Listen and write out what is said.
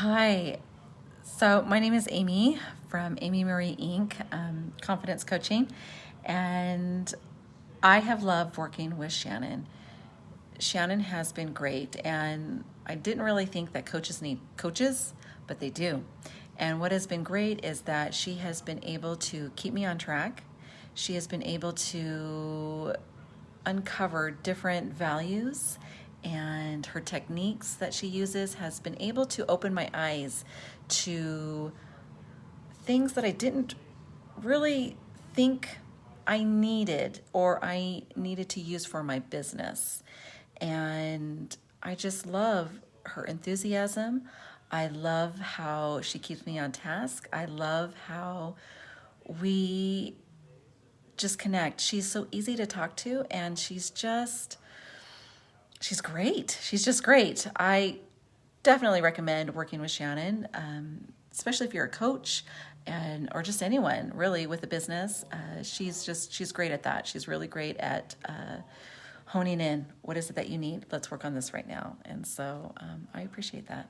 Hi. So my name is Amy from Amy Marie Inc. Um, Confidence Coaching, and I have loved working with Shannon. Shannon has been great, and I didn't really think that coaches need coaches, but they do. And what has been great is that she has been able to keep me on track. She has been able to uncover different values and her techniques that she uses has been able to open my eyes to things that I didn't really think I needed or I needed to use for my business. And I just love her enthusiasm. I love how she keeps me on task. I love how we just connect. She's so easy to talk to and she's just she's great. She's just great. I definitely recommend working with Shannon, um, especially if you're a coach and or just anyone really with a business. Uh, she's just she's great at that. She's really great at uh, honing in. What is it that you need? Let's work on this right now. And so um, I appreciate that.